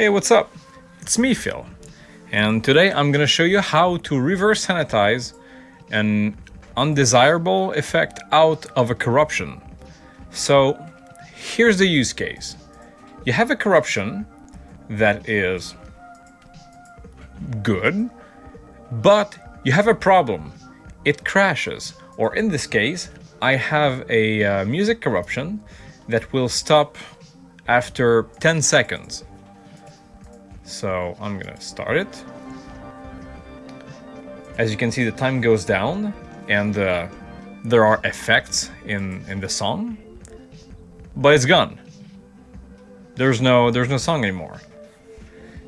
Hey, what's up? It's me, Phil. And today I'm gonna show you how to reverse sanitize an undesirable effect out of a corruption. So here's the use case. You have a corruption that is good, but you have a problem. It crashes, or in this case, I have a uh, music corruption that will stop after 10 seconds. So I'm gonna start it. As you can see, the time goes down and uh, there are effects in, in the song, but it's gone. There's no, there's no song anymore.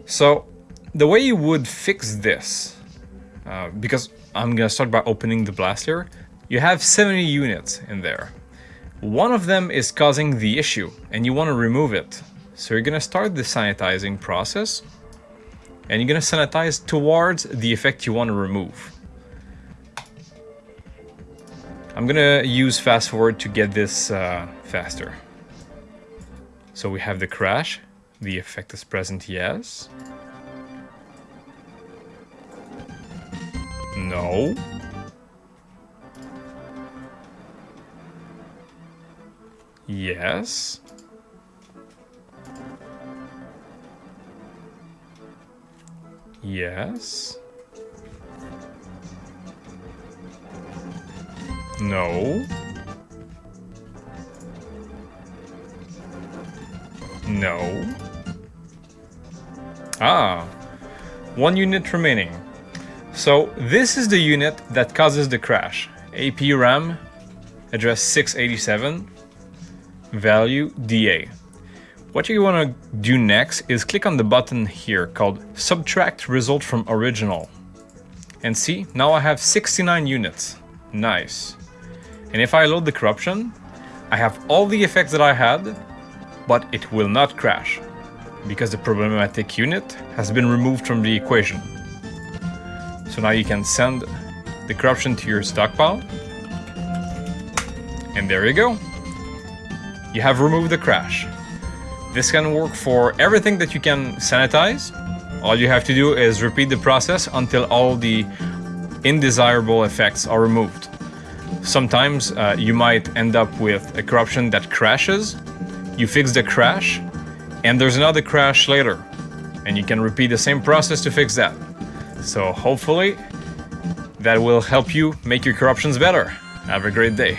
So the way you would fix this, uh, because I'm gonna start by opening the blaster, you have 70 units in there. One of them is causing the issue and you want to remove it. So you're gonna start the sanitizing process and you're gonna sanitize towards the effect you want to remove. I'm gonna use fast forward to get this uh, faster. So we have the crash, the effect is present, yes. No. Yes. Yes. No. No. Ah. One unit remaining. So this is the unit that causes the crash. AP RAM, address 687, value DA. What you want to do next is click on the button here called Subtract Result from Original. And see, now I have 69 units. Nice. And if I load the corruption, I have all the effects that I had, but it will not crash, because the problematic unit has been removed from the equation. So now you can send the corruption to your stockpile. And there you go. You have removed the crash. This can work for everything that you can sanitize. All you have to do is repeat the process until all the undesirable effects are removed. Sometimes uh, you might end up with a corruption that crashes, you fix the crash, and there's another crash later. And you can repeat the same process to fix that. So hopefully that will help you make your corruptions better. Have a great day.